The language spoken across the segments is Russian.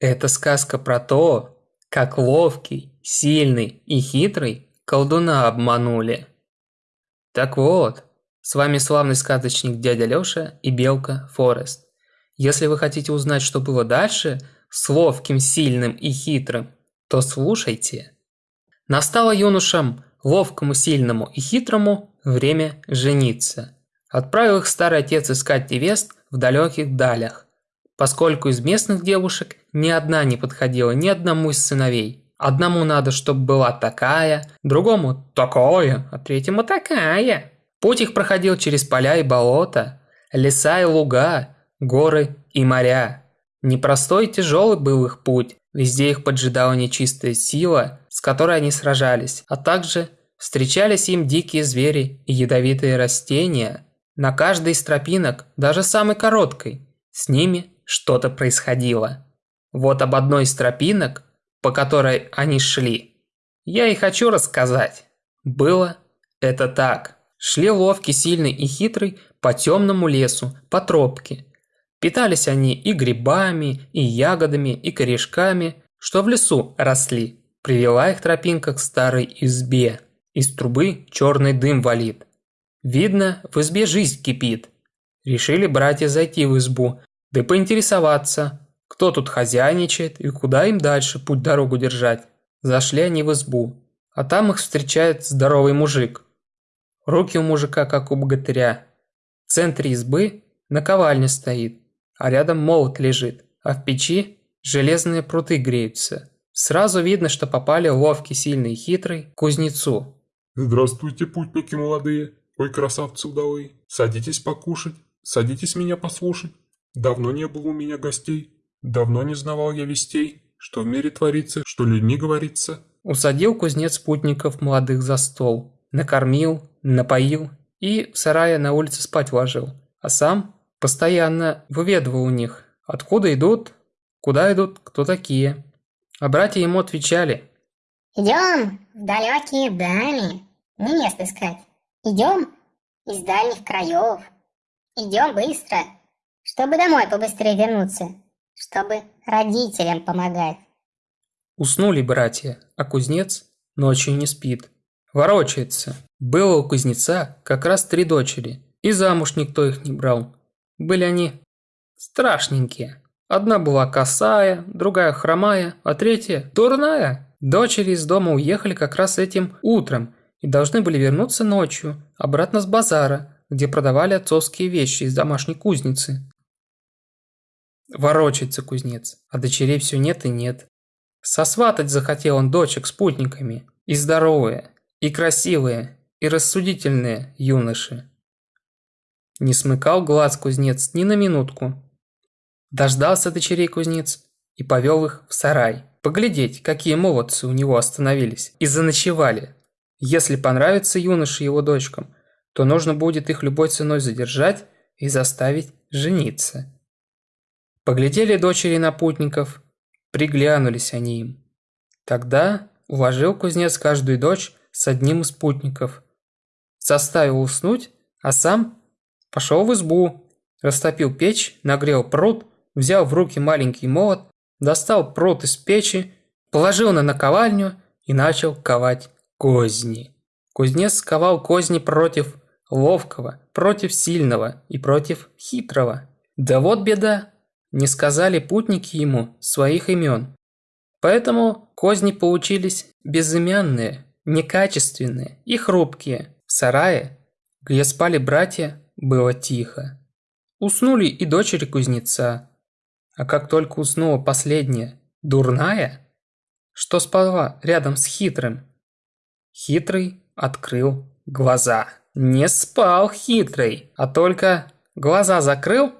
Это сказка про то, как ловкий, сильный и хитрый колдуна обманули. Так вот, с вами славный сказочник дядя Лёша и белка Форест. Если вы хотите узнать, что было дальше с ловким, сильным и хитрым, то слушайте. Настало юношам, ловкому, сильному и хитрому, время жениться. Отправил их старый отец искать невест в далеких далях, поскольку из местных девушек ни одна не подходила ни одному из сыновей. Одному надо, чтобы была такая, другому такое, а третьему такая. Путь их проходил через поля и болота, леса и луга, горы и моря. Непростой и тяжелый был их путь, везде их поджидала нечистая сила, с которой они сражались, а также встречались им дикие звери и ядовитые растения. На каждой из тропинок, даже самой короткой, с ними что-то происходило. Вот об одной из тропинок, по которой они шли, я и хочу рассказать. Было это так. Шли ловкий, сильный и хитрый по темному лесу, по тропке. Питались они и грибами, и ягодами, и корешками, что в лесу росли. Привела их тропинка к старой избе. Из трубы черный дым валит. Видно, в избе жизнь кипит. Решили братья зайти в избу, да поинтересоваться, кто тут хозяйничает и куда им дальше путь-дорогу держать. Зашли они в избу, а там их встречает здоровый мужик. Руки у мужика, как у богатыря. В центре избы наковальня стоит, а рядом молот лежит, а в печи железные пруты греются. Сразу видно, что попали ловкий, сильный и хитрый кузнецу. Здравствуйте, путники молодые, ой, красавцы удалые. Садитесь покушать, садитесь меня послушать. Давно не было у меня гостей, давно не знавал я вестей, что в мире творится, что людьми говорится. Усадил кузнец путников молодых за стол, накормил, напоил и в сарае на улице спать ложил. А сам постоянно выведывал у них, откуда идут, куда идут, кто такие. А братья ему отвечали. «Идем в далекие дали, не место искать. Идем из дальних краев. Идем быстро, чтобы домой побыстрее вернуться, чтобы родителям помогать». Уснули братья, а кузнец ночью не спит. Ворочается. Было у кузнеца как раз три дочери, и замуж никто их не брал. Были они страшненькие. Одна была косая, другая хромая, а третья дурная. Дочери из дома уехали как раз этим утром и должны были вернуться ночью обратно с базара, где продавали отцовские вещи из домашней кузницы. Ворочается кузнец, а дочерей все нет и нет. Сосватать захотел он дочек спутниками, и здоровые, и красивые, и рассудительные юноши. Не смыкал глаз кузнец ни на минутку. Дождался дочерей кузнец и повел их в сарай. Поглядеть, какие молодцы у него остановились и заночевали. Если понравится юноше его дочкам, то нужно будет их любой ценой задержать и заставить жениться. Поглядели дочери на путников, приглянулись они им. Тогда уложил кузнец каждую дочь с одним из спутников. Заставил уснуть, а сам пошел в избу, растопил печь, нагрел пруд, взял в руки маленький молот, достал пруд из печи, положил на наковальню и начал ковать козни. Кузнец ковал козни против ловкого, против сильного и против хитрого. Да вот беда, не сказали путники ему своих имен. Поэтому козни получились безымянные, некачественные и хрупкие. В сарае, где спали братья, было тихо. Уснули и дочери кузнеца. А как только уснула последняя, дурная, что спала рядом с хитрым, хитрый открыл глаза. Не спал хитрый, а только глаза закрыл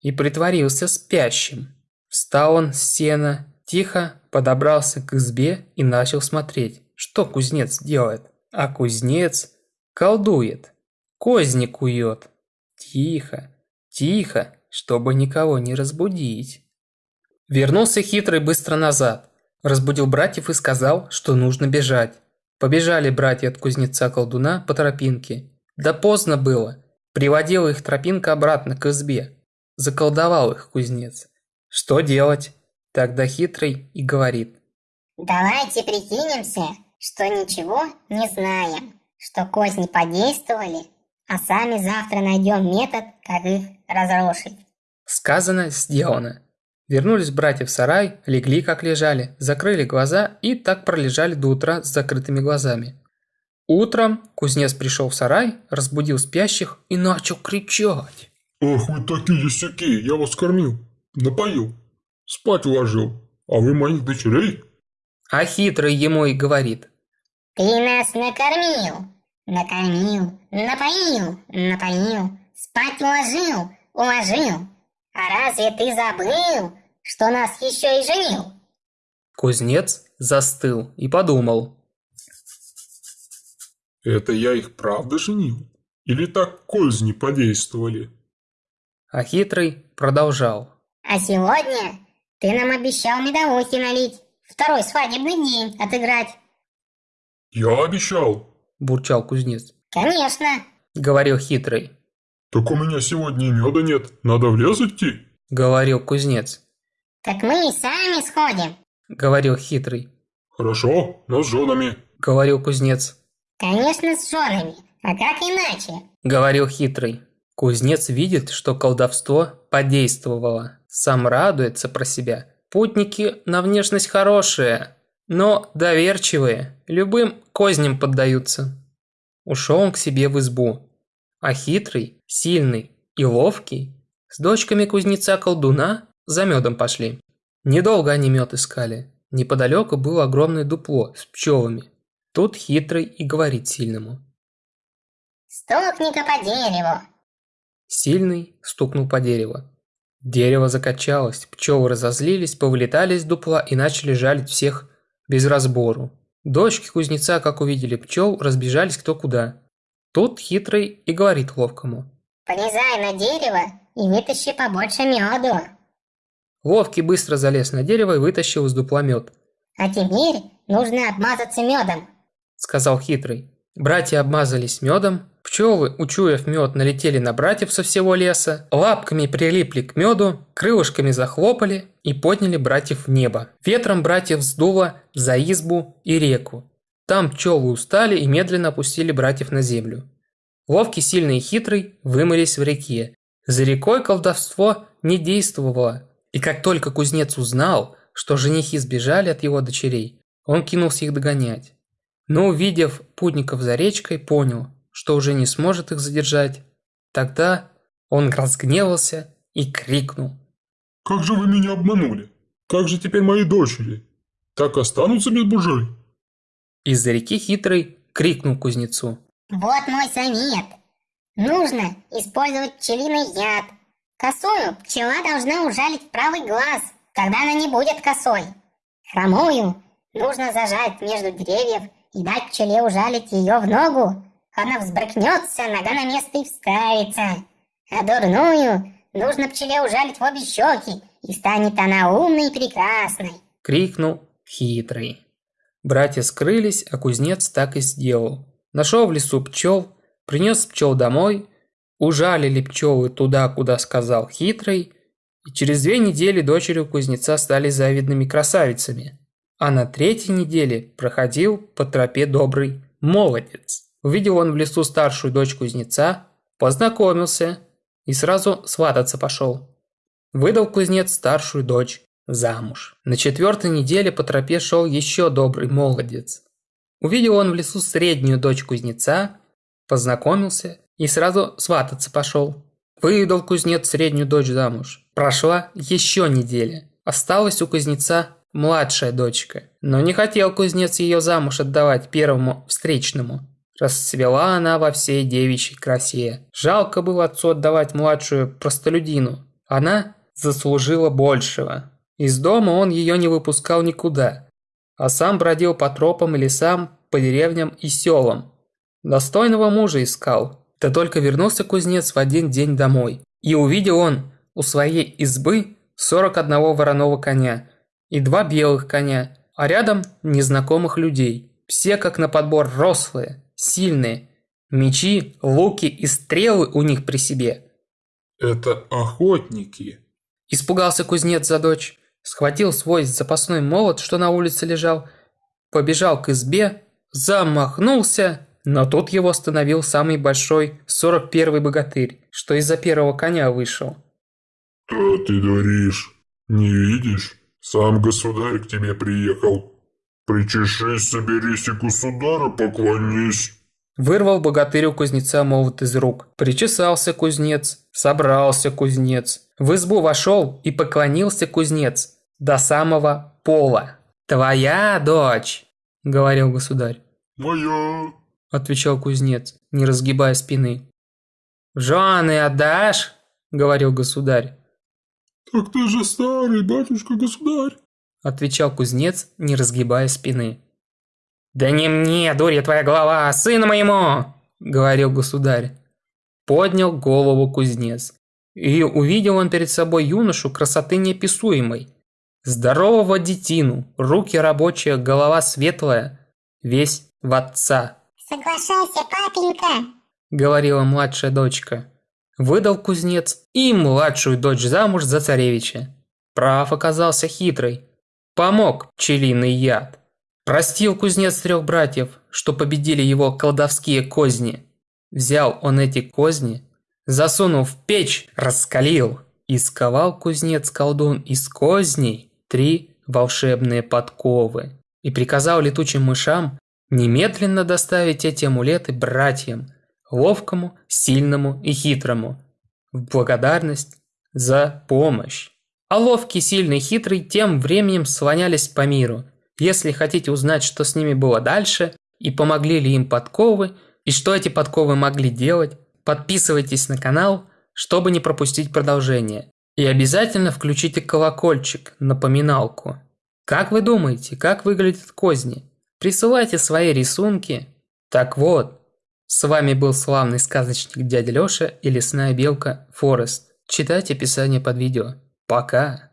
и притворился спящим. Встал он с сена, тихо подобрался к избе и начал смотреть. Что кузнец делает? А кузнец колдует, козни кует. Тихо, тихо, чтобы никого не разбудить. Вернулся хитрый быстро назад, разбудил братьев и сказал, что нужно бежать. Побежали братья от кузнеца-колдуна по тропинке. Да поздно было. Приводила их тропинка обратно к избе. Заколдовал их кузнец. Что делать? Тогда хитрый и говорит. Давайте прикинемся, что ничего не знаем, что козни подействовали, а сами завтра найдем метод, как их разрушить. Сказано, сделано. Вернулись братья в сарай, легли как лежали, закрыли глаза и так пролежали до утра с закрытыми глазами. Утром кузнец пришел в сарай, разбудил спящих и начал кричать. Ах вы такие сяки, я вас кормил, напоил, спать уложил, а вы моих дочерей? А хитрый ему и говорит. Ты нас накормил, накормил, напоил, напоил, спать уложил, уложил. А разве ты забыл, что нас еще и женил? Кузнец застыл и подумал. Это я их правда женил? Или так козни подействовали? А хитрый продолжал. А сегодня ты нам обещал медовухи налить, второй свадебный день отыграть. Я обещал. Бурчал кузнец. Конечно. Говорил хитрый. Так у меня сегодня и меда нет, надо в лес идти. Говорил кузнец. Так мы и сами сходим. Говорил хитрый. Хорошо, но с женами. Говорил кузнец. Конечно, с женами. А как иначе? Говорил хитрый. Кузнец видит, что колдовство подействовало. Сам радуется про себя. Путники на внешность хорошие, но доверчивые, любым козням поддаются. Ушел он к себе в избу. А хитрый, сильный и ловкий с дочками кузнеца-колдуна за медом пошли. Недолго они мед искали. Неподалеку было огромное дупло с пчелами. Тут хитрый и говорит сильному. Стукни-ка по дереву. Сильный стукнул по дереву. Дерево закачалось, пчелы разозлились, повылетали из дупла и начали жалить всех без разбору. Дочки кузнеца, как увидели пчел, разбежались кто куда. Тут хитрый и говорит ловкому. Полезай на дерево и вытащи побольше меду. Ловкий быстро залез на дерево и вытащил из дупла мед. А теперь нужно обмазаться медом. Сказал хитрый. Братья обмазались медом, пчелы, учуяв мед, налетели на братьев со всего леса, лапками прилипли к меду, крылышками захлопали и подняли братьев в небо. Ветром братьев сдуло за избу и реку. Там пчелы устали и медленно опустили братьев на землю. Ловкий, сильный и хитрый вымылись в реке. За рекой колдовство не действовало, и как только кузнец узнал, что женихи сбежали от его дочерей, он кинулся их догонять. Но увидев путников за речкой, понял, что уже не сможет их задержать. Тогда он разгневался и крикнул. Как же вы меня обманули? Как же теперь мои дочери? Так останутся без мужей? Из-за реки хитрый крикнул кузнецу. Вот мой совет. Нужно использовать пчелиный яд. Косую пчела должна ужалить в правый глаз, тогда она не будет косой. Хромую нужно зажать между деревьев и дать пчеле ужалить ее в ногу. Она взбрыкнется, нога на место и вставится. А дурную нужно пчеле ужалить в обе щеки, и станет она умной и прекрасной. Крикнул хитрый. Братья скрылись, а кузнец так и сделал. Нашел в лесу пчел, принес пчел домой, ужалили пчелы туда, куда сказал хитрый, и через две недели дочери у кузнеца стали завидными красавицами. А на третьей неделе проходил по тропе добрый молодец. Увидел он в лесу старшую дочь кузнеца, познакомился и сразу свататься пошел. Выдал кузнец старшую дочь замуж. На четвертой неделе по тропе шел еще добрый молодец. Увидел он в лесу среднюю дочь кузнеца, познакомился и сразу свататься пошел. Выдал кузнец среднюю дочь замуж. Прошла еще неделя. Осталась у кузнеца младшая дочка. Но не хотел кузнец ее замуж отдавать первому встречному. Расцвела она во всей девичьей красе. Жалко было отцу отдавать младшую простолюдину. Она заслужила большего. Из дома он ее не выпускал никуда, а сам бродил по тропам и лесам, по деревням и селам. Достойного мужа искал. Да только вернулся кузнец в один день домой. И увидел он у своей избы 41 вороного коня и два белых коня, а рядом незнакомых людей. Все как на подбор рослые, сильные. Мечи, луки и стрелы у них при себе. Это охотники. Испугался кузнец за дочь. схватил свой запасной молот, что на улице лежал, побежал к избе, замахнулся, но тут его остановил самый большой 41-й богатырь, что из-за первого коня вышел. «Что ты говоришь? Не видишь? Сам государь к тебе приехал. Причешись, соберись и государю поклонись». Вырвал богатырь у кузнеца молот из рук. Причесался кузнец, собрался кузнец. В избу вошел и поклонился кузнец до самого пола. «Твоя дочь!» – говорил государь. «Моя!» – отвечал кузнец, не разгибая спины. «В жены отдашь?» – говорил государь. «Так ты же старый, батюшка-государь!» – отвечал кузнец, не разгибая спины. «Да не мне, дурья твоя голова, а сыну моему!» – говорил государь. Поднял голову кузнец. И увидел он перед собой юношу красоты неописуемой. Здорового детину, руки рабочие, голова светлая, весь в отца. «Соглашайся, папенька!» – говорила младшая дочка. Выдал кузнец и младшую дочь замуж за царевича. Прав оказался хитрый. Помог пчелиный яд. Простил кузнец трех братьев, что победили его колдовские козни. Взял он эти козни, засунул в печь, раскалил. И сковал кузнец-колдун из козней три волшебные подковы. И приказал летучим мышам немедленно доставить эти амулеты братьям, ловкому, сильному и хитрому, в благодарность за помощь. А ловкий, сильный, хитрый тем временем слонялись по миру – если хотите узнать, что с ними было дальше, и помогли ли им подковы, и что эти подковы могли делать, подписывайтесь на канал, чтобы не пропустить продолжение. И обязательно включите колокольчик, напоминалку. Как вы думаете, как выглядят козни? Присылайте свои рисунки. Так вот, с вами был славный сказочник дядя Лёша и лесная белка Форест. Читайте описание под видео. Пока!